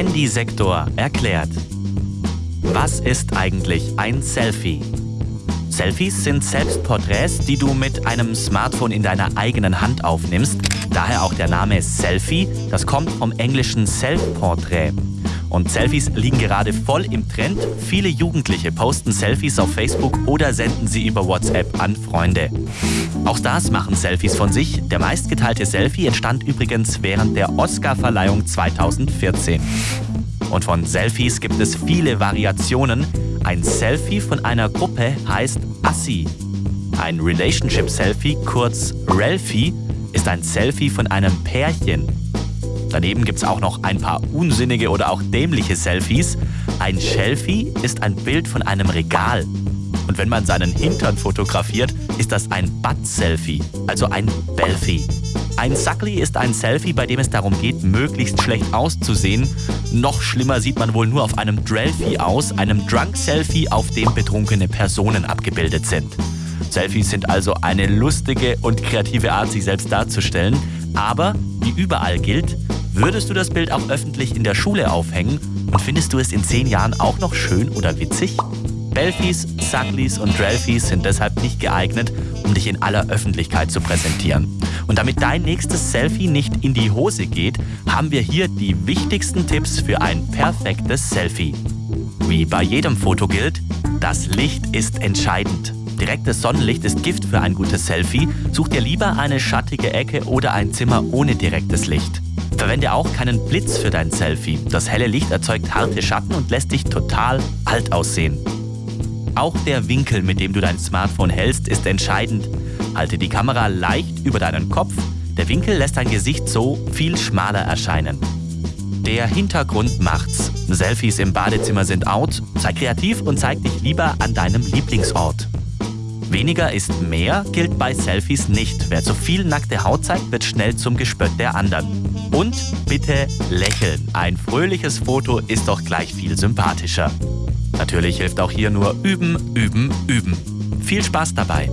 Handysektor erklärt. Was ist eigentlich ein Selfie? Selfies sind Selbstporträts, die du mit einem Smartphone in deiner eigenen Hand aufnimmst. Daher auch der Name Selfie. Das kommt vom englischen Self-Portrait. Und Selfies liegen gerade voll im Trend. Viele Jugendliche posten Selfies auf Facebook oder senden sie über WhatsApp an Freunde. Auch Stars machen Selfies von sich. Der meistgeteilte Selfie entstand übrigens während der Oscar-Verleihung 2014. Und von Selfies gibt es viele Variationen. Ein Selfie von einer Gruppe heißt Assi. Ein Relationship-Selfie, kurz Relfie, ist ein Selfie von einem Pärchen. Daneben gibt es auch noch ein paar unsinnige oder auch dämliche Selfies. Ein Shelfie ist ein Bild von einem Regal. Und wenn man seinen Hintern fotografiert, ist das ein Butt-Selfie, also ein Belfie. Ein Suckly ist ein Selfie, bei dem es darum geht, möglichst schlecht auszusehen. Noch schlimmer sieht man wohl nur auf einem Drelfie aus, einem Drunk-Selfie, auf dem betrunkene Personen abgebildet sind. Selfies sind also eine lustige und kreative Art, sich selbst darzustellen. Aber, wie überall gilt, Würdest du das Bild auch öffentlich in der Schule aufhängen und findest du es in zehn Jahren auch noch schön oder witzig? Belfies, Sucklies und Drelfies sind deshalb nicht geeignet, um dich in aller Öffentlichkeit zu präsentieren. Und damit dein nächstes Selfie nicht in die Hose geht, haben wir hier die wichtigsten Tipps für ein perfektes Selfie. Wie bei jedem Foto gilt, das Licht ist entscheidend. Direktes Sonnenlicht ist Gift für ein gutes Selfie. Such dir lieber eine schattige Ecke oder ein Zimmer ohne direktes Licht. Verwende auch keinen Blitz für dein Selfie. Das helle Licht erzeugt harte Schatten und lässt dich total alt aussehen. Auch der Winkel, mit dem du dein Smartphone hältst, ist entscheidend. Halte die Kamera leicht über deinen Kopf. Der Winkel lässt dein Gesicht so viel schmaler erscheinen. Der Hintergrund macht's. Selfies im Badezimmer sind out. Sei kreativ und zeig dich lieber an deinem Lieblingsort. Weniger ist mehr gilt bei Selfies nicht. Wer zu viel nackte Haut zeigt, wird schnell zum Gespött der anderen. Und bitte lächeln. Ein fröhliches Foto ist doch gleich viel sympathischer. Natürlich hilft auch hier nur üben, üben, üben. Viel Spaß dabei!